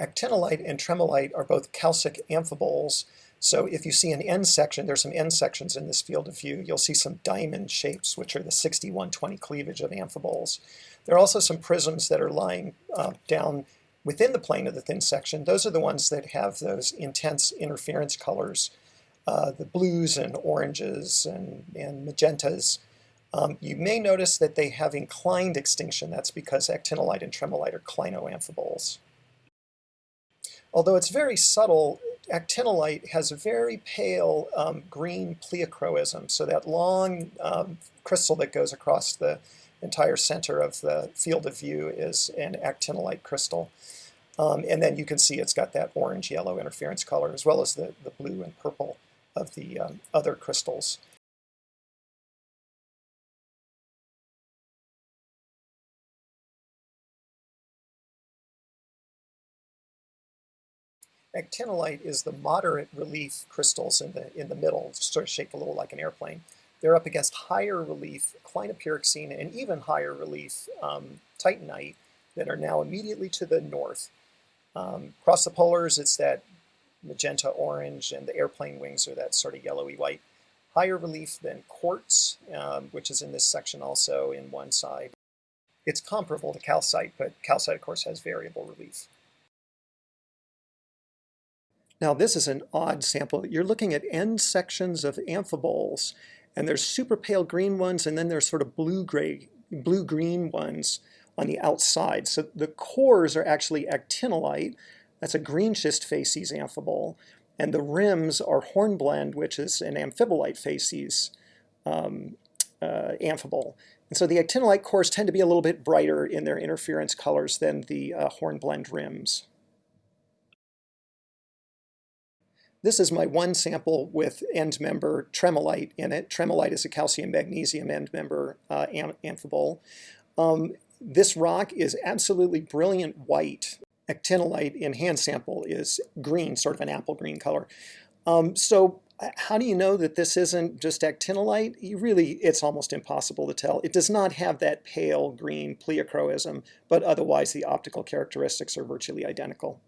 Actinolite and tremolite are both calcic amphiboles. So if you see an end section, there's some end sections in this field of view, you'll see some diamond shapes, which are the 6120 cleavage of amphiboles. There are also some prisms that are lying uh, down within the plane of the thin section. Those are the ones that have those intense interference colors, uh, the blues and oranges and, and magentas. Um, you may notice that they have inclined extinction. That's because actinolite and tremolite are clinoamphiboles. Although it's very subtle, actinolite has a very pale um, green pleochroism, so that long um, crystal that goes across the entire center of the field of view is an actinolite crystal. Um, and then you can see it's got that orange-yellow interference color as well as the, the blue and purple of the um, other crystals. Actinolite is the moderate relief crystals in the, in the middle, sort of shaped a little like an airplane. They're up against higher relief clinopyroxene and even higher relief um, titanite that are now immediately to the north. Um, across the polars, it's that magenta orange, and the airplane wings are that sort of yellowy white. Higher relief than quartz, um, which is in this section also in one side. It's comparable to calcite, but calcite, of course, has variable relief. Now this is an odd sample. You're looking at end sections of amphiboles, and there's super pale green ones, and then there's sort of blue-gray, blue-green ones on the outside. So the cores are actually actinolite. That's a green schist facies amphibole. And the rims are hornblende, which is an amphibolite facies um, uh, amphibole. And so the actinolite cores tend to be a little bit brighter in their interference colors than the uh, hornblende rims. This is my one sample with end member tremolite in it. Tremolite is a calcium magnesium end member uh, am amphibole. Um, this rock is absolutely brilliant white. Actinolite in hand sample is green, sort of an apple green color. Um, so uh, how do you know that this isn't just actinolite? You really, it's almost impossible to tell. It does not have that pale green pleochroism, but otherwise the optical characteristics are virtually identical.